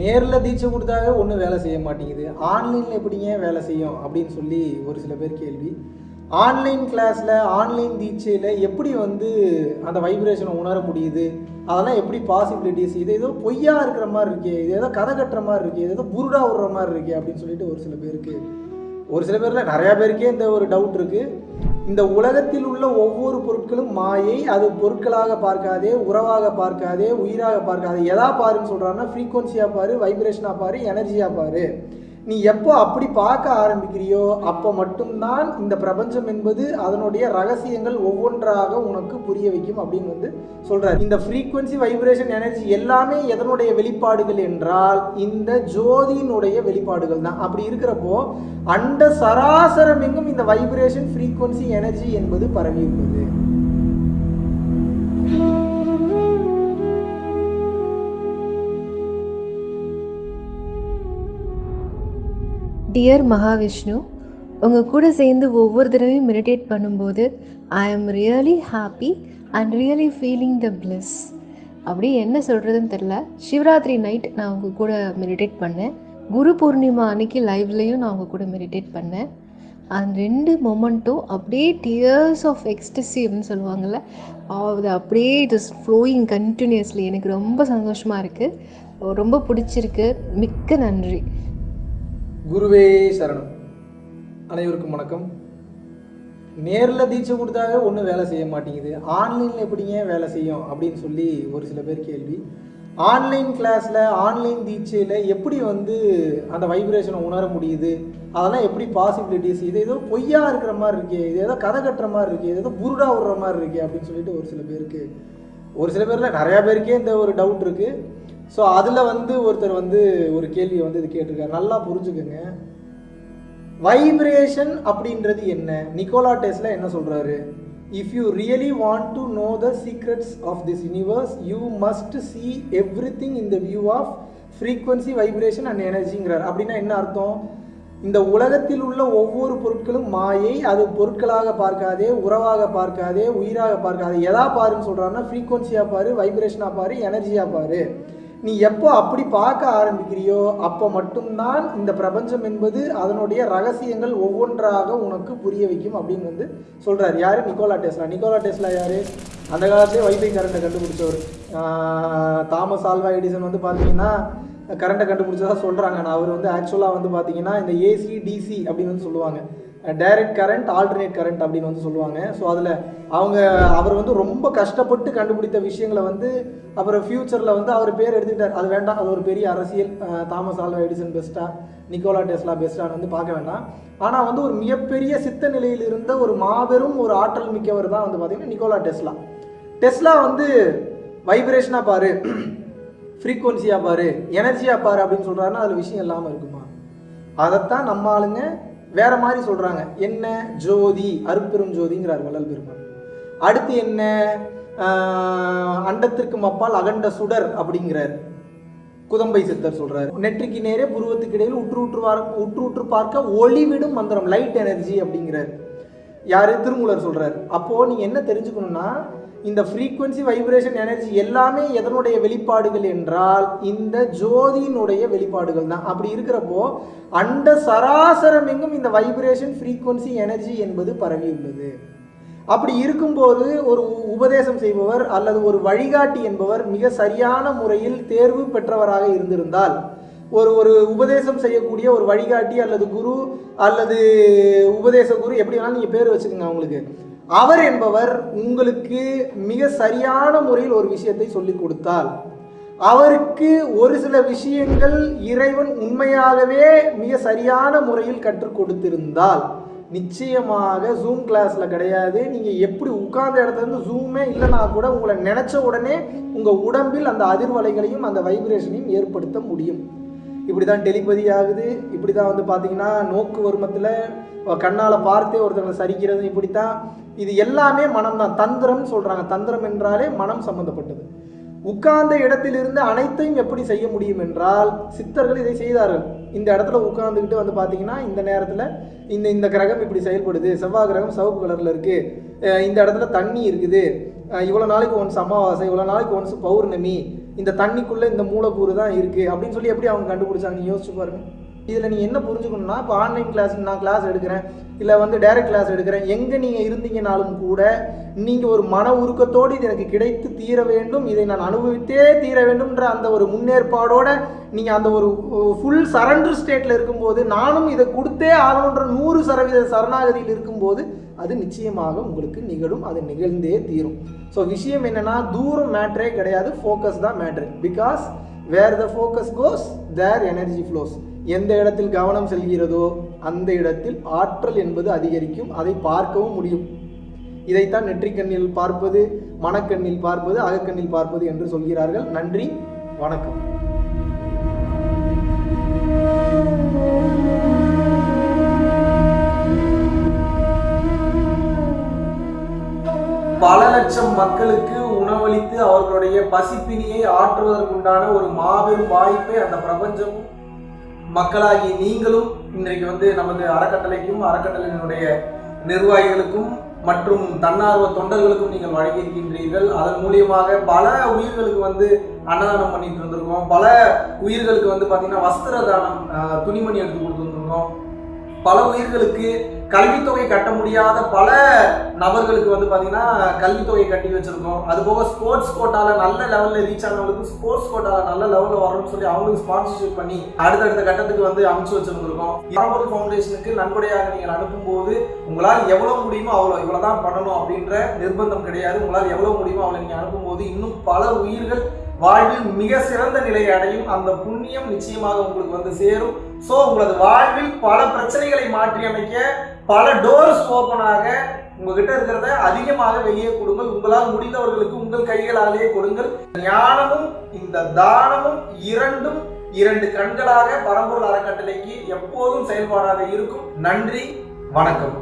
நேரில் தீட்சை கொடுத்தாவே ஒன்றும் வேலை செய்ய மாட்டேங்குது. ஆன்லைனில் எப்படிங்க வேலை செய்யும் அப்படின்னு சொல்லி ஒரு சில பேர் கேள்வி. ஆன்லைன் கிளாஸில் ஆன்லைன் தீட்சையில் எப்படி வந்து அந்த வைப்ரேஷனை உணர முடியுது? அதெல்லாம் எப்படி பாசிபிலிட்டிஸ் இது ஏதோ பொய்யா இருக்கிற மாதிரி இருக்கே இது ஏதோ கதை கட்டுற மாதிரி இருக்கே இது ஏதோ புருடா விடுற மாதிரி இருக்கே அப்படின்னு சொல்லிட்டு ஒரு சில பேருக்கு ஒரு சில பேரில் நிறையா பேருக்கே இந்த ஒரு டவுட் இருக்குது இந்த உலகத்தில் உள்ள ஒவ்வொரு பொருட்களும் மாயை அது பொருட்களாக பார்க்காதே உறவாக பார்க்காதே உயிராக பார்க்காதே. எதா பாருன்னு சொல்கிறாங்கன்னா ஃப்ரீக்குவன்சியாக பாரு வைப்ரேஷனாக பாரு எனர்ஜியாக பாரு. நீ எப்போ அப்படி பார்க்க ஆரம்பிக்கிறியோ அப்போ மட்டும்தான் இந்த பிரபஞ்சம் என்பது அதனுடைய ரகசியங்கள் ஒவ்வொன்றாக உனக்கு புரிய வைக்கும் அப்படின்னு வந்து சொல்றாரு. இந்த ஃப்ரீக்குவன்சி வைப்ரேஷன் எனர்ஜி எல்லாமே எதனுடைய வெளிப்பாடுகள் என்றால் இந்த ஜோதியினுடைய வெளிப்பாடுகள் தான். அப்படி இருக்கிறப்போ அண்ட சராசரமெங்கும் இந்த வைப்ரேஷன் ஃப்ரீக்குவன்சி எனர்ஜி என்பது பரவியுள்ளது டியர் மகாவிஷ்ணு உங்கள் கூட சேர்ந்து ஒவ்வொரு தடவையும் மெடிடேட் பண்ணும்போது I am really happy and really feeling the bliss அப்படி என்ன சொல்கிறதுன்னு தெரில சிவராத்திரி நைட் நான் உங்கள் கூட மெடிடேட் பண்ணேன். குரு பூர்ணிமா அன்னைக்கு லைவ்லேயும் நான் உங்கள் கூட மெடிடேட் பண்ணேன். அந்த ரெண்டு மொமெண்ட்டும் அப்படியே டியர்ஸ் ஆஃப் எக்ஸ்டசி அப்படின்னு சொல்லுவாங்கள்ல அது அப்படியே இட் இஸ் ஃப்ளோயிங் கண்டினியூஸ்லி எனக்கு ரொம்ப சந்தோஷமாக இருக்குது ரொம்ப பிடிச்சிருக்கு. மிக்க நன்றி. குருவே சரணம். அனைவருக்கும் வணக்கம். நேரில் தீட்சை கொடுத்தாவே ஒன்றும் வேலை செய்ய மாட்டேங்குது. ஆன்லைனில் எப்படிங்க வேலை செய்யும் அப்படின்னு சொல்லி ஒரு சில பேர் கேள்வி. ஆன்லைன் கிளாஸில் ஆன்லைன் தீட்சையில் எப்படி வந்து அந்த வைப்ரேஷனை உணர முடியுது? அதெல்லாம் எப்படி பாசிபிலிட்டிஸ் இது ஏதோ பொய்யா இருக்கிற மாதிரி இருக்கே இது ஏதோ கதை கட்டுற மாதிரி இருக்கே இது ஏதோ புருடா விடுற மாதிரி இருக்கே அப்படின்னு சொல்லிட்டு ஒரு சில பேருக்கு ஒரு சில பேரில் நிறையா பேருக்கே இந்த ஒரு டவுட் இருக்குது ஸோ அதில் வந்து ஒருத்தர் வந்து ஒரு கேள்வியை வந்து இது கேட்டிருக்காரு. நல்லா புரிஞ்சுக்கோங்க. வைப்ரேஷன் அப்படின்றது என்ன? நிக்கோலா டெஸ்லா என்ன சொல்கிறாரு if you really want to know the secrets of this universe you must see everything in the view of frequency vibration and எனர்ஜிங்கிறார் அப்படின்னா என்ன அர்த்தம்? இந்த உலகத்தில் உள்ள ஒவ்வொரு பொருட்களும் மாயை அது பொருட்களாக பார்க்காதே உறவாக பார்க்காதே உயிராக பார்க்காதே எதா பாருன்னு சொல்கிறாருன்னா ஃப்ரீக்வன்சியாக பாரு வைப்ரேஷனாக பாரு எனர்ஜியாக பாரு. நீ எப்போ அப்படி பார்க்க ஆரம்பிக்கிறியோ அப்போ மட்டும்தான் இந்த பிரபஞ்சம் என்பது அதனுடைய ரகசியங்கள் ஒவ்வொன்றாக உனக்கு புரிய வைக்கும் அப்படின்னு வந்து சொல்கிறார் யார்? Nikola Tesla. நிக்கோலா டெஸ்லா யார்? அந்த காலத்திலே வைஃபை கரண்ட்டை கண்டுபிடிச்சவர். தாமஸ் ஆல்வா எடிசன் வந்து பார்த்தீங்கன்னா கரண்ட்டை கண்டுபிடிச்சதா சொல்கிறாங்க ஆனால் அவர் வந்து ஆக்சுவலாக வந்து பார்த்தீங்கன்னா இந்த ஏசி டிசி அப்படின்னு வந்து சொல்லுவாங்க. டைரக்ட் கரண்ட் ஆல்டர்னேட் கரண்ட் அப்படின்னு வந்து சொல்லுவாங்க. ஸோ அதில் அவங்க அவர் வந்து ரொம்ப கஷ்டப்பட்டு கண்டுபிடித்த விஷயங்களை வந்து அப்புறம் ஃப்யூச்சரில் வந்து அவர் பேர் எடுத்துக்கிட்டார் அது வேண்டாம் அது ஒரு பெரிய அரசியல் தாமஸ் ஆல்வா எடிசன் பெஸ்ட்டாக நிக்கோலா டெஸ்லா பெஸ்ட்டான்னு வந்து பார்க்க வேண்டாம். ஆனால் வந்து ஒரு மிகப்பெரிய சித்த நிலையில் இருந்த ஒரு மாபெரும் ஒரு ஆற்றல் மிக்கவர் தான் வந்து பார்த்திங்கன்னா நிக்கோலா டெஸ்லா. டெஸ்லா வந்து வைப்ரேஷனாக பாரு ஃப்ரீக்குவன்சியாக பாரு எனர்ஜியாக பாரு அப்படின்னு சொல்கிறாருன்னா அதில் விஷயம் இல்லாமல் இருக்குமா? அதைத்தான் நம்ம ஆளுங்க வேற மாதிரி சொல்கிறாங்க என்ன? ஜோதி அருப்பெரும் ஜோதிங்கிறார் வள்ளல் பெருமான். அடுத்து என்ன? அண்டத்திற்கு அண்டத்திற்கும் அப்பால் அகண்ட சுடர் அப்படிங்கிறார். குதம்பை சித்தர் சொல்றாரு. நெற்றிக்கு நேரே புருவத்துக்கு இடையில் உற்று உற்று பார்க்க உற்று உற்று பார்க்க ஒளிவிடும் மந்திரம் லைட் எனர்ஜி அப்படிங்கிறார். யார்? திருமூலர் சொல்கிறார் அப்போது நீ என்ன தெரிஞ்சுக்கணும்னா இந்த ஃப்ரீக்குவென்சி வைப்ரேஷன் எனர்ஜி எல்லாமே எதனுடைய வெளிப்பாடுகள் என்றால் இந்த ஜோதியினுடைய வெளிப்பாடுகள் தான். அப்படி இருக்கிறப்போ அண்ட சராசரம் எங்கும் இந்த வைப்ரேஷன் ஃப்ரீக்குவென்சி எனர்ஜி என்பது பரவியுள்ளது அப்படி இருக்கும்போது ஒரு உ- உபதேசம் செய்பவர் அல்லது ஒரு வழிகாட்டி என்பவர் மிக சரியான முறையில் தேர்வு பெற்றவராக இருந்திருந்தால் ஒரு ஒரு உபதேசம் செய்யக்கூடிய ஒரு வழிகாட்டி அல்லது குரு அல்லது உபதேச குரு எப்படி வேணாலும் நீங்கள் பேர் வச்சுக்கோங்க அவங்களுக்கு. அவர் என்பவர் உங்களுக்கு மிக சரியான முறையில் ஒரு விஷயத்தை சொல்லிக் கொடுத்தால் அவருக்கு ஒரு சில விஷயங்கள் இறைவன் உண்மையாகவே மிக சரியான முறையில் கற்றுக் கொடுத்திருந்தால் நிச்சயமாக ஜூம் கிளாஸ்ல கிடையாது. நீங்க எப்படி உட்கார்ந்த இடத்துல இருந்து ஜூமே இல்லைனா கூட உங்களை நினைச்ச உடனே உங்க உடம்பில் அந்த அதிர்வலைகளையும் அந்த வைப்ரேஷனையும் ஏற்படுத்த முடியும். இப்படி தான் டெலிபதி ஆகுது. இப்படி தான் வந்து பார்த்தீங்கன்னா நோக்கு வருமத்தில் கண்ணால் பார்த்தே ஒருத்தவங்களை சரிக்கிறது இப்படி தான் இது எல்லாமே மனம் தான் தந்திரம்னு சொல்கிறாங்க தந்திரம் என்றாலே மனம் சம்பந்தப்பட்டது. உட்கார்ந்த இடத்திலிருந்து அனைத்தையும் எப்படி செய்ய முடியும் என்றால் சித்தர்கள் இதை செய்தார்கள். இந்த இடத்துல உட்கார்ந்துக்கிட்டு வந்து பார்த்தீங்கன்னா இந்த நேரத்தில் இந்த இந்த கிரகம் இப்படி செயல்படுது. செவ்வாய் கிரகம் சிவப்பு கலரில் இருக்குது இந்த இடத்துல தண்ணி இருக்குது. இவ்வளோ நாளைக்கு ஒன்ஸ் அமாவாசை இவ்வளோ நாளைக்கு ஒன்ஸ் பௌர்ணமி இந்த தண்ணிக்குள்ளே இந்த மூலக்கூறு தான் இருக்குது அப்படின்னு சொல்லி எப்படி அவங்க கண்டுபிடிச்சாங்க யோசிச்சு பாருங்க. இதில் நீங்கள் என்ன புரிஞ்சுக்கணும்னா இப்போ ஆன்லைன் கிளாஸ் நான் கிளாஸ் எடுக்கிறேன் இல்லை வந்து டைரக்ட் கிளாஸ் எடுக்கிறேன் எங்கே நீங்கள் இருந்தீங்கனாலும் கூட நீங்கள் ஒரு மன உருக்கத்தோடு இது எனக்கு கிடைத்து தீர வேண்டும் இதை நான் அனுபவித்தே தீர வேண்டும்ன்ற அந்த ஒரு முன்னேற்பாடோட நீங்கள் அந்த ஒரு ஃபுல் சரண்டர் ஸ்டேட்டில் இருக்கும்போது நானும் இதை கொடுத்தே ஆகணுன்ற நூறு சதவீத சரணாகதியில் இருக்கும்போது அது நிச்சயமாக உங்களுக்கு நிகழும் அது நிகழ்ந்தே தீரும். ஸோ விஷயம் என்னென்னா தூரம் மேட்ரே கிடையாது ஃபோக்கஸ் தான் matter because where the focus goes there energy flows எந்த இடத்தில் கவனம் செல்கிறதோ அந்த இடத்தில் ஆற்றல் என்பது அதிகரிக்கும் அதை பார்க்கவும் முடியும். இதைத்தான் நெற்றிக்கண்ணில் பார்ப்பது மனக்கண்ணில் பார்ப்பது அகக்கண்ணில் பார்ப்பது என்று சொல்கிறார்கள். நன்றி வணக்கம். பல லட்சம் மக்களுக்கு உணவளித்து அவர்களுடைய பசிப்பினியை ஆற்றுவதற்குண்டான ஒரு மாபெரும் வாய்ப்பை அந்த பிரபஞ்சமும் மக்களாகி நீங்களும் இன்றைக்கு வந்து நமது அறக்கட்டளைக்கும் அறக்கட்டளையினுடைய நிர்வாகிகளுக்கும் மற்றும் தன்னார்வ தொண்டர்களுக்கும் நீங்கள் வழங்கியிருக்கின்றீர்கள். அதன் மூலியமாக பல உயிர்களுக்கு வந்து அன்னதானம் பண்ணிட்டு இருந்திருக்கோம். பல உயிர்களுக்கு வந்து பார்த்தீங்கன்னா வஸ்திர தானம் துணிமணி எடுத்து கொடுத்துருந்துருக்கோம் பல உயிர்களுக்கு கல்வித்தொகை கட்ட முடியாத பல நபர்களுக்கு வந்து பார்த்தீங்கன்னா கல்வித்தொகை கட்டி வச்சுருக்கோம். அது போக ஸ்போர்ட்ஸ் கோட்டாவில் நல்ல லெவலில் ரீச் ஆனவங்களுக்கு ஸ்போர்ட்ஸ் கோட்டாவில் நல்ல லெவலில் வரணும்னு சொல்லி அவங்களுக்கு ஸ்பான்சர்ஷிப் பண்ணி அடுத்தடுத்த கட்டத்துக்கு வந்து அமைச்சு வச்சுருந்துருக்கோம். பரம்பொருள் ஃபவுண்டேஷனுக்கு நன்கொடையாக நீங்கள் அனுப்பும்போது உங்களால் எவ்வளோ முடியுமோ அவ்வளோ இவ்வளோ தான் பண்ணணும் அப்படின்ற நிர்பந்தம் கிடையாது. உங்களால் எவ்வளோ முடியுமோ அவ்வளோ நீங்கள் அனுப்பும்போது இன்னும் பல உயிர்கள் வாழ்வில் மிக சிறந்த நிலையை அடையும். அந்த புண்ணியம் நிச்சயமாக உங்களுக்கு வந்து சேரும். ஸோ உங்களது வாழ்வில் பல பிரச்சனைகளை மாற்றி அமைக்க பல டோர்ஸ் ஓப்பனாக உங்ககிட்ட இருக்கிறத அதிகமாக வெளியே கொடுங்கள். உங்களால் முடிந்தவர்களுக்கு உங்கள் கைகளாலேயே கொடுங்கள். ஞானமும் இந்த தானமும் இரண்டும் இரண்டு கண்களாக பரம்பொருள் அறக்கட்டளைக்கு எப்போதும் செயல்பாடாக இருக்கும். நன்றி வணக்கம்.